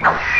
you